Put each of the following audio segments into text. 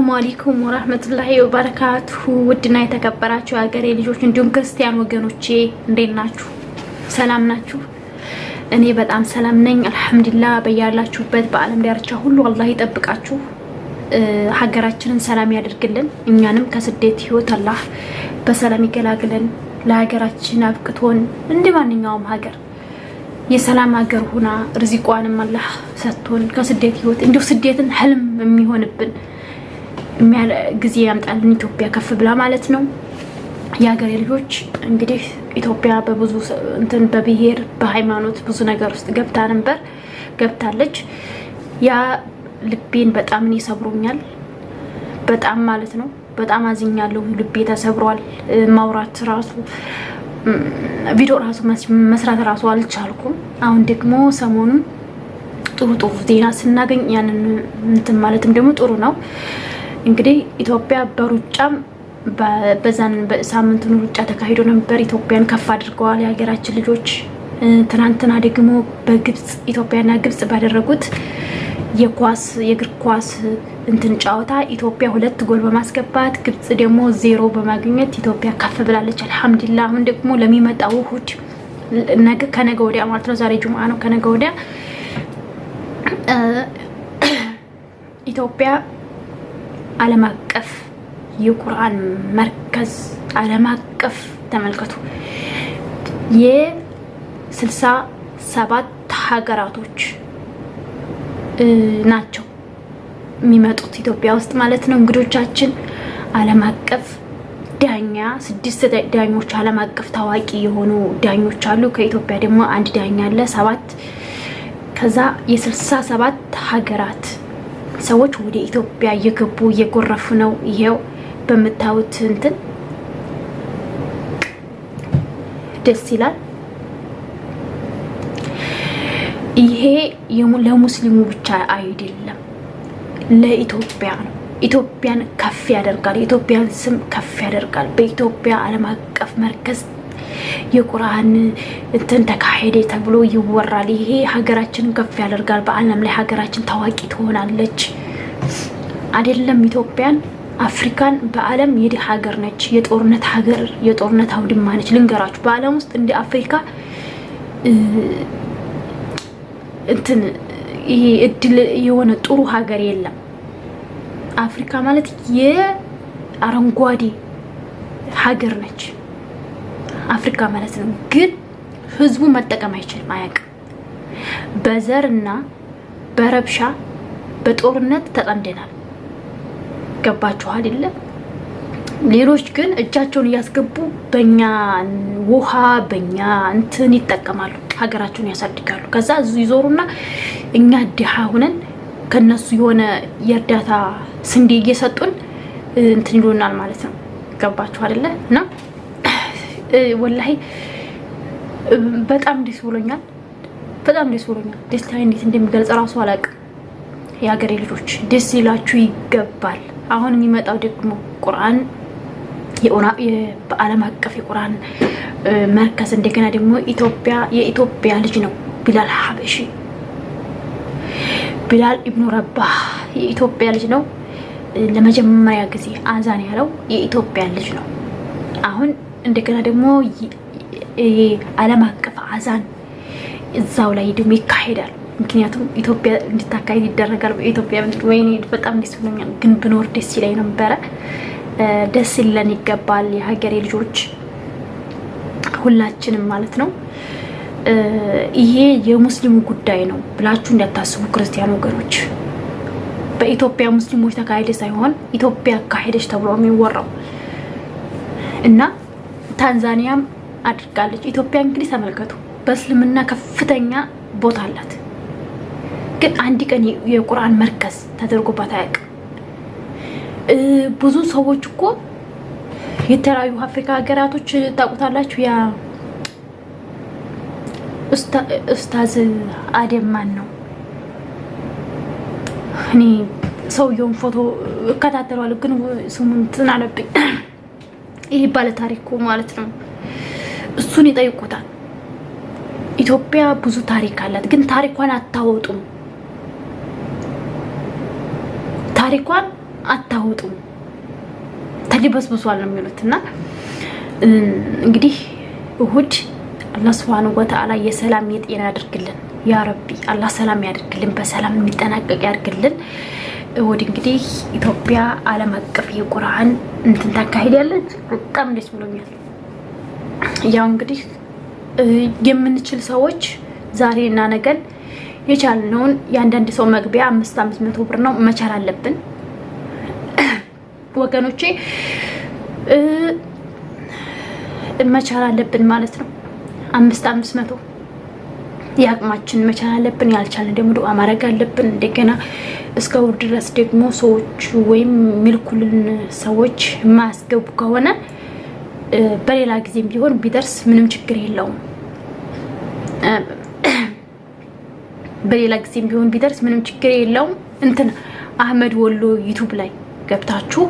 አሰላሙ አለይኩም ወራህመቱላሂ ወበረካቱሁ። ውድና የተከበራችሁ የሀገሬ ልጆች እንዲሁም ክርስቲያን ወገኖቼ እንዴት ናችሁ? ሰላም ናችሁ? እኔ በጣም ሰላም ነኝ አልሐምዱሊላህ። በያላችሁበት በዓለም ዳርቻ ሁሉ አላህ ይጠብቃችሁ፣ ሀገራችንን ሰላም ያደርግልን፣ እኛንም ከስደት ህይወት አላህ በሰላም ይገላግለን፣ ለሀገራችን አብቅቶን እንደ ማንኛውም ሀገር የሰላም ሀገር ሁና ርዚቋንም አላህ ሰጥቶን ከስደት ህይወት እንዲሁ ስደትን ህልም የሚሆንብን ጊዜ ያምጣልን። ኢትዮጵያ ከፍ ብላ ማለት ነው። የሀገሬ ልጆች እንግዲህ ኢትዮጵያ በብዙ እንትን በብሔር በሃይማኖት ብዙ ነገር ውስጥ ገብታ ነበር ገብታለች። ያ ልቤን በጣም እኔ ሰብሮኛል። በጣም ማለት ነው። በጣም አዝኛለሁ። ልቤ ተሰብሯል። ማውራት ራሱ ቪዲዮ ራሱ መስራት ራሱ አልቻልኩም። አሁን ደግሞ ሰሞኑን ጥሩ ጥሩ ዜና ስናገኝ ያንን እንትን ማለትም ደግሞ ጥሩ ነው። እንግዲህ ኢትዮጵያ በሩጫም በዛን በሳምንቱን ሩጫ ተካሂዶ ነበር። ኢትዮጵያን ከፍ አድርገዋል የሀገራችን ልጆች። ትናንትና ደግሞ በግብፅ ኢትዮጵያና ግብፅ ባደረጉት የኳስ የእግር ኳስ እንትን ጨዋታ ኢትዮጵያ ሁለት ጎል በማስገባት ግብፅ ደግሞ ዜሮ በማግኘት ኢትዮጵያ ከፍ ብላለች። አልሐምዱሊላህ። አሁን ደግሞ ለሚመጣው እሑድ ከነገ ወዲያ ማለት ነው፣ ዛሬ ጁምአ ነው። ከነገ ወዲያ ኢትዮጵያ ዓለም አቀፍ የቁርአን መርከዝ ዓለም አቀፍ ተመልከቱ፣ የስልሳ ሰባት ሀገራቶች ናቸው የሚመጡት ኢትዮጵያ ውስጥ ማለት ነው። እንግዶቻችን ዓለም አቀፍ ዳኛ ስድስት ዳኞች ዓለም አቀፍ ታዋቂ የሆኑ ዳኞች አሉ። ከኢትዮጵያ ደግሞ አንድ ዳኛ አለ። ሰባት ከዛ የስልሳ ሰባት ሀገራት ሰዎች ወደ ኢትዮጵያ እየገቡ እየጎረፉ ነው። ይሄው በምታዩት እንትን ደስ ይላል። ይሄ ለሙስሊሙ ብቻ አይደለም፣ ለኢትዮጵያ ነው። ኢትዮጵያን ከፍ ያደርጋል። የኢትዮጵያን ስም ከፍ ያደርጋል። በኢትዮጵያ ዓለም አቀፍ መርከዝ የቁርአን እንትን ተካሄደ ተብሎ ይወራል። ይሄ ሀገራችንን ከፍ ያደርጋል። በዓለም ላይ ሀገራችን ታዋቂ ትሆናለች። አይደለም ኢትዮጵያን አፍሪካን በዓለም የድሃ ሀገር ነች። የጦርነት ሀገር የጦርነት አውድማ ነች። ልንገራችሁ በዓለም ውስጥ እንደ አፍሪካ እንትን ይሄ እድል የሆነ ጥሩ ሀገር የለም። አፍሪካ ማለት የአረንጓዴ ሀገር ነች አፍሪካ ማለት ነው። ግን ህዝቡ መጠቀም አይችልም፣ አያውቅም። በዘር እና በረብሻ በጦርነት ተጠምደናል። ገባችሁ አይደለ? ሌሎች ግን እጃቸውን እያስገቡ በእኛ ውሃ በእኛ እንትን ይጠቀማሉ፣ ሀገራቸውን ያሳድጋሉ። ከዛ እዙ ይዞሩና እኛ ድሃ ሁነን ከነሱ የሆነ የእርዳታ ስንዴ እየሰጡን እንትን ይሉናል ማለት ነው። ገባችሁ አይደለ? እና ወላሂ በጣም ደስ ብሎኛል። በጣም ደስ ብሎኛል። ደስታ እንዴት እንደሚገልጽ እራሱ አላውቅም። የሀገሬ ልጆች ደስ ሊላችሁ ይገባል። አሁን የሚመጣው ደግሞ ቁርአን በዓለም አቀፍ የቁርአን መርከዝ እንደገና ደግሞ ኢትዮጵያ የኢትዮጵያ ልጅ ነው ቢላል ሀበሺ ቢላል ኢብኑ ረባህ የኢትዮጵያ ልጅ ነው። ለመጀመሪያ ጊዜ አዛን ያለው የኢትዮጵያ ልጅ ነው። አሁን እንደገና ደግሞ ዓለም አቀፍ አዛን እዛው ላይ ደግሞ ይካሄዳል። ምክንያቱም ኢትዮጵያ እንድታካሄድ ይደረጋል። በኢትዮጵያ ምድር ወይኔ በጣም ደስ ብሎኛል። ግን ብኖር ደስ ይለኝ ነበረ። ደስ ይለን ይገባል። የሀገሬ ልጆች ሁላችንም ማለት ነው። ይሄ የሙስሊሙ ጉዳይ ነው ብላችሁ እንዳታስቡ ክርስቲያን ወገኖች። በኢትዮጵያ ሙስሊሞች ተካሄደ ሳይሆን ኢትዮጵያ አካሄደች ተብሎ የሚወራው እና ታንዛኒያም አድርጋለች። ኢትዮጵያ እንግዲህ ተመልከቱ፣ በእስልምና ከፍተኛ ቦታ አላት። ግን አንድ ቀን የቁርአን መርከዝ ተደርጎባት አያውቅም። ብዙ ሰዎች እኮ የተለያዩ አፍሪካ ሀገራቶች ታውቁታላችሁ። ያ ኡስታዝ አደም ነው? እኔ ሰውየውን ፎቶ እከታተለዋለሁ፣ ግን ስሙን እንትን አለብኝ። ይህ ባለ ታሪኩ ማለት ነው። እሱን ይጠይቁታል። ኢትዮጵያ ብዙ ታሪክ አላት፣ ግን ታሪኳን አታወጡም። ታሪኳን አታውጡም ተሊበስብሷል ነው የሚሉት እና እንግዲህ እሁድ አላህ ሱብሃነሁ ወተዓላ የሰላም የጤና ያድርግልን። ያ ረቢ አላህ ሰላም ያድርግልን፣ በሰላም የሚጠናቀቅ ያድርግልን። እሁድ እንግዲህ ኢትዮጵያ ዓለም አቀፍ የቁርአን እንትን ታካሂዳለች። በጣም ደስ ብሎኛል። ያው እንግዲህ የምንችል ሰዎች ዛሬና ነገን የቻልነውን የአንዳንድ ሰው መግቢያ አምስት አምስት መቶ ብር ነው መቻል አለብን ወገኖቼ መቻል አለብን ማለት ነው። አምስት አምስት መቶ የአቅማችን መቻል አለብን። ያልቻልን ደግሞ ዱዓ ማድረግ አለብን። እንደገና እስከ ውር ድረስ ደግሞ ሰዎቹ ወይም ሚልኩልን ሰዎች የማያስገቡ ከሆነ በሌላ ጊዜም ቢሆን ቢደርስ ምንም ችግር የለውም። በሌላ ጊዜም ቢሆን ቢደርስ ምንም ችግር የለውም። እንትን አህመድ ወሎ ዩቱብ ላይ ገብታችሁ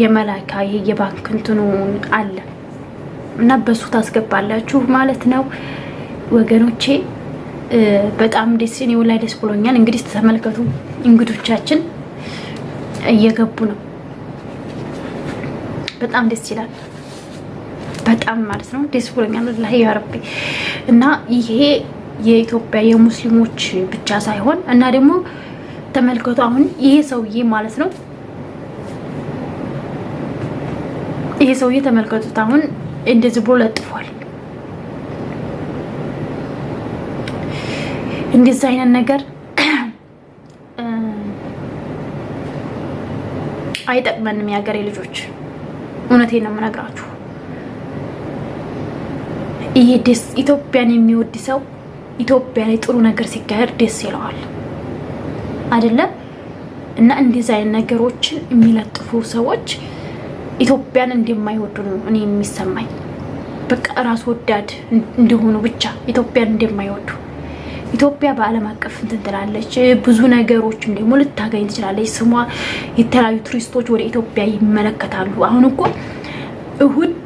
የመላካ ይሄ የባንክ እንትኑ አለ እና በሱ ታስገባላችሁ ማለት ነው ወገኖቼ። በጣም ደስ እኔ ላይ ደስ ብሎኛል። እንግዲህ ተመልከቱ፣ እንግዶቻችን እየገቡ ነው። በጣም ደስ ይላል። በጣም ማለት ነው ደስ ብሎኛል። ላይ ያረቢ እና ይሄ የኢትዮጵያ የሙስሊሞች ብቻ ሳይሆን እና ደግሞ ተመልከቱ አሁን ይሄ ሰውዬ ማለት ነው ይሄ ሰውዬ ተመልከቱት አሁን እንደዚህ ብሎ ለጥፏል። እንደዚህ አይነት ነገር አይጠቅመንም የሀገሬ ልጆች፣ እውነቴን ነው የምነግራችሁ። ይሄ ደስ ኢትዮጵያን የሚወድ ሰው ኢትዮጵያ ላይ ጥሩ ነገር ሲካሄድ ደስ ይለዋል አይደለም? እና እንደዚህ አይነት ነገሮችን የሚለጥፉ ሰዎች ኢትዮጵያን እንደማይወዱ ነው እኔ የሚሰማኝ። በቃ ራስ ወዳድ እንደሆኑ ብቻ ኢትዮጵያን እንደማይወዱ። ኢትዮጵያ በዓለም አቀፍ እንትን ትላለች፣ ብዙ ነገሮችም ደግሞ ልታገኝ ትችላለች። ስሟ የተለያዩ ቱሪስቶች ወደ ኢትዮጵያ ይመለከታሉ። አሁን እኮ እሁድ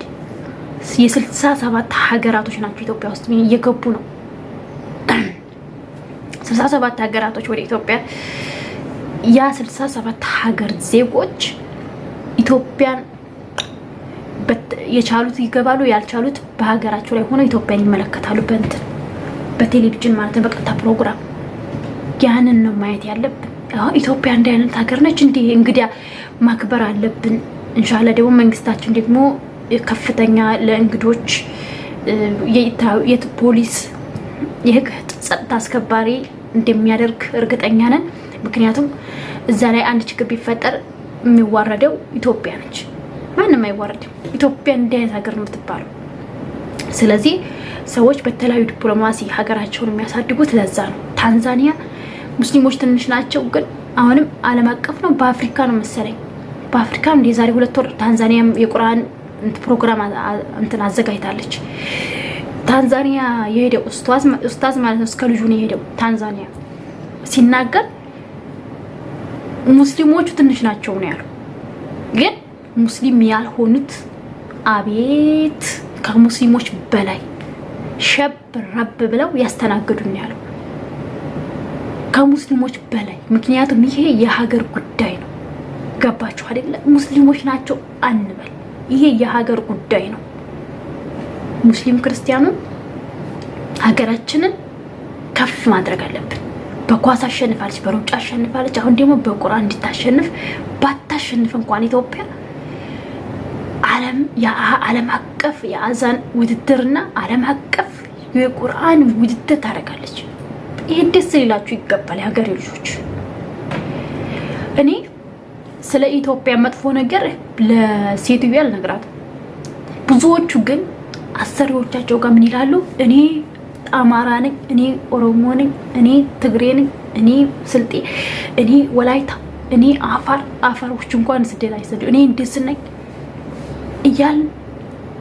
የስልሳ ሰባት ሀገራቶች ናቸው ኢትዮጵያ ውስጥ እየገቡ ነው። ስልሳ ሰባት ሀገራቶች ወደ ኢትዮጵያ ያ ስልሳ ሰባት ሀገር ዜጎች ኢትዮጵያን የቻሉት ይገባሉ፣ ያልቻሉት በሀገራቸው ላይ ሆነው ኢትዮጵያን ይመለከታሉ። በእንትን በቴሌቪዥን ማለት ነው፣ በቀጥታ ፕሮግራም። ያንን ነው ማየት ያለብን። ኢትዮጵያ እንዲህ አይነት ሀገር ነች፣ እንዲህ እንግዲያ ማክበር አለብን። እንሻላ ደግሞ መንግስታችን ደግሞ ከፍተኛ ለእንግዶች ፖሊስ የህግ ጸጥታ አስከባሪ እንደሚያደርግ እርግጠኛ ነን። ምክንያቱም እዛ ላይ አንድ ችግር ቢፈጠር የሚዋረደው ኢትዮጵያ ነች። ማንም አይዋረድም። ኢትዮጵያ እንዲህ አይነት ሀገር ነው የምትባለው። ስለዚህ ሰዎች በተለያዩ ዲፕሎማሲ ሀገራቸውን የሚያሳድጉት ለዛ ነው። ታንዛኒያ ሙስሊሞች ትንሽ ናቸው፣ ግን አሁንም ዓለም አቀፍ ነው። በአፍሪካ ነው መሰለኝ በአፍሪካ እንደ የዛሬ ሁለት ወር ታንዛኒያ የቁርአን ፕሮግራም እንትን አዘጋጅታለች። ታንዛኒያ የሄደው ኡስታዝ ማለት ነው እስከ ልጁ ነው የሄደው ታንዛኒያ ሲናገር ሙስሊሞቹ ትንሽ ናቸው ነው ያሉ። ግን ሙስሊም ያልሆኑት አቤት ከሙስሊሞች በላይ ሸብ ረብ ብለው ያስተናግዱን ያለው ከሙስሊሞች በላይ ምክንያቱም ይሄ የሀገር ጉዳይ ነው። ገባችሁ አይደለ? ሙስሊሞች ናቸው አንበል፣ ይሄ የሀገር ጉዳይ ነው። ሙስሊም ክርስቲያኑ ሀገራችንን ከፍ ማድረግ አለብን። በኳስ አሸንፋለች፣ በሩጫ አሸንፋለች። አሁን ደግሞ በቁርአን እንድታሸንፍ ባታሸንፍ እንኳን ኢትዮጵያ ዓለም አቀፍ የአዛን ውድድርና ዓለም አቀፍ የቁርአን ውድድር ታደርጋለች። ይህ ደስ ሊላችሁ ይገባል የሀገሬ ልጆች። እኔ ስለ ኢትዮጵያ መጥፎ ነገር ለሴትዮ አልነግራትም። ብዙዎቹ ግን አሰሪዎቻቸው ጋር ምን ይላሉ? እኔ አማራ ነኝ፣ እኔ ኦሮሞ ነኝ፣ እኔ ትግሬ ነኝ፣ እኔ ስልጤ፣ እኔ ወላይታ፣ እኔ አፋር አፋሮች እንኳን ስደት አይሰዱ እኔ ነኝ እያል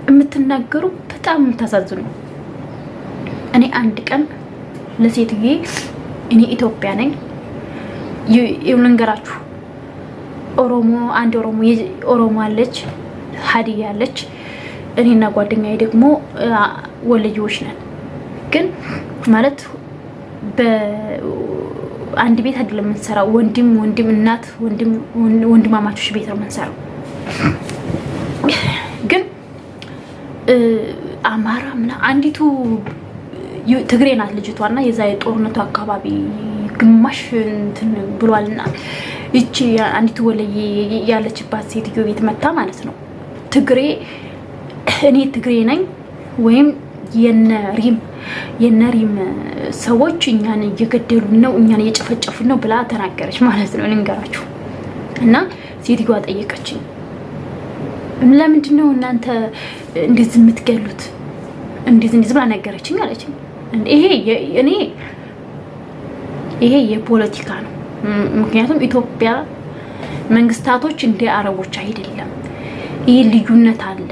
የምትናገሩ በጣም የምታሳዝኑ። እኔ አንድ ቀን ለሴትዬ እኔ ኢትዮጵያ ነኝ ልንገራችሁ፣ ኦሮሞ አንድ ኦሮሞ ኦሮሞ አለች፣ ሀዲያ አለች። እኔና ጓደኛዬ ደግሞ ወለየዎች ነን። ግን ማለት አንድ ቤት አይደለም የምንሰራው። ወንድም ወንድም እናት ወንድማማቾች ቤት ነው የምንሰራው። ግን አማራ ምና አንዲቱ ትግሬ ናት ልጅቷ እና የዛ የጦርነቱ አካባቢ ግማሽ እንትን ብሏልና ይቺ አንዲቱ ወለየ ያለችባት ሴትዮ ቤት መታ ማለት ነው። ትግሬ እኔ ትግሬ ነኝ ወይም የነሪም የነሪም ሰዎች እኛን እየገደሉን ነው፣ እኛን እየጨፈጨፉን ነው ብላ ተናገረች ማለት ነው። ልንገራችሁ። እና ሴትዮዋ ጠየቀችኝ፣ ለምንድን ነው እናንተ እንደዚህ የምትገሉት? እንዴት እንደዚህ ብላ ነገረችኝ አለችኝ። ይሄ እኔ ይሄ የፖለቲካ ነው። ምክንያቱም ኢትዮጵያ መንግስታቶች እንደ አረቦች አይደለም። ይህ ልዩነት አለ።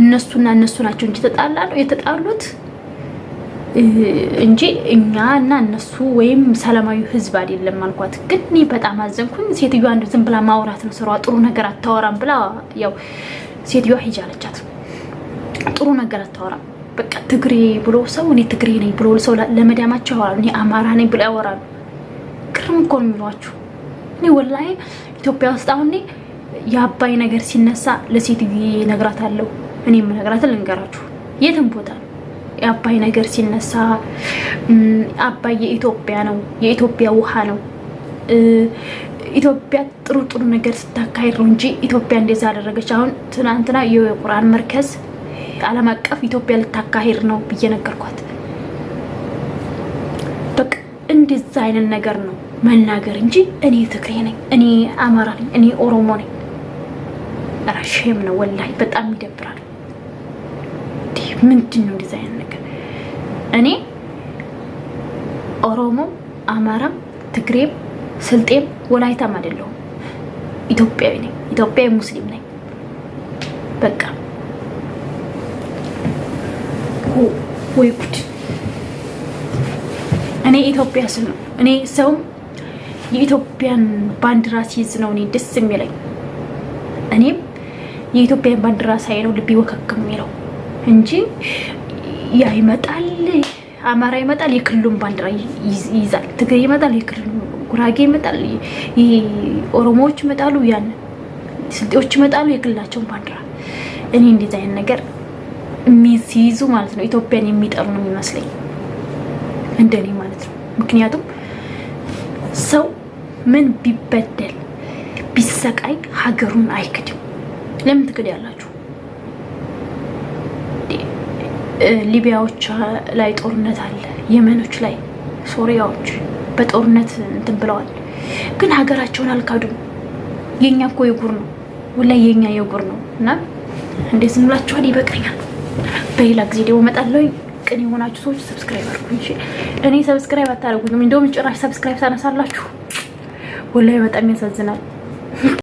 እነሱና እነሱ ናቸው እንጂ ተጣላ ነው የተጣሉት እንጂ እኛ እና እነሱ ወይም ሰላማዊ ህዝብ አይደለም አልኳት። ግን እኔ በጣም አዘንኩኝ። ሴትዮዋ አንዱ ዝም ብላ ማውራት ነው ስራዋ፣ ጥሩ ነገር አታወራም ብላ ያው ሴትዮዋ ሂጅ አለቻት። ጥሩ ነገር አታወራም በቃ ትግሬ ብሎ ሰው እኔ ትግሬ ነኝ ብሎ ሰው ለመዳማቸው ያወራሉ። እኔ አማራ ነኝ ብሎ ያወራሉ። ግርም እኮ ነው የሚሏችሁ። እኔ ወላሂ ኢትዮጵያ ውስጥ አሁን የአባይ ነገር ሲነሳ ለሴትዬ እነግራታለሁ። እኔ የምነግራትን ልንገራችሁ፣ የትም ቦታ ነው የአባይ ነገር ሲነሳ አባይ የኢትዮጵያ ነው፣ የኢትዮጵያ ውሃ ነው። ኢትዮጵያ ጥሩ ጥሩ ነገር ስታካሄድ ነው እንጂ ኢትዮጵያ እንደዛ አደረገች። አሁን ትናንትና የቁርአን መርከዝ ዓለም አቀፍ ኢትዮጵያ ልታካሄድ ነው ብዬ ነገርኳት። በቃ እንደዛ አይነት ነገር ነው መናገር እንጂ እኔ ትግሬ ነኝ፣ እኔ አማራ ነኝ፣ እኔ ኦሮሞ ነኝ። ራሽም ነው ወላሂ፣ በጣም ይደብራል። ምንድን ነው እንደዛ? እኔ ኦሮሞ፣ አማራም፣ ትግሬም፣ ስልጤም ወላይታም አይደለሁም። ኢትዮጵያዊ ነኝ። ኢትዮጵያዊ ሙስሊም ነኝ። በቃ ወይ ጉድ! እኔ ኢትዮጵያ ስል ነው እኔ ሰውም የኢትዮጵያን ባንዲራ ሲይዝ ነው እኔ ደስ የሚለኝ። እኔም የኢትዮጵያን ባንዲራ ሳይ ነው ልቤ ወከክ የሚለው እንጂ ያ ይመጣል፣ አማራ ይመጣል፣ የክልሉን ባንዲራ ይይዛል። ትግሬ ይመጣል፣ የክልሉ ጉራጌ ይመጣል፣ ኦሮሞዎች ይመጣሉ፣ ያን ስልጤዎች ይመጣሉ፣ የክልላቸውን ባንዲራ። እኔ እንደዚህ አይነት ነገር ሲይዙ ማለት ነው ኢትዮጵያን የሚጠሉ ነው የሚመስለኝ፣ እንደኔ ማለት ነው። ምክንያቱም ሰው ምን ቢበደል ቢሰቃይ ሀገሩን አይክድም። ለምን ትክድ ያላችሁ? ሊቢያዎች ላይ ጦርነት አለ፣ የመኖች ላይ ሶሪያዎች በጦርነት እንትን ብለዋል፣ ግን ሀገራቸውን አልካዱም። የኛ እኮ የጉር ነው ወላሂ የኛ የጉር ነው። እና እንዴት ዝም? ይበቃኛል። በሌላ ጊዜ ደግሞ እመጣለሁ። ቅን የሆናችሁ ሰዎች subscribe አድርጉኝ። እኔ subscribe አታደርጉኝም፣ እንደውም ጭራሽ subscribe ታነሳላችሁ። ወላሂ በጣም ያሳዝናል።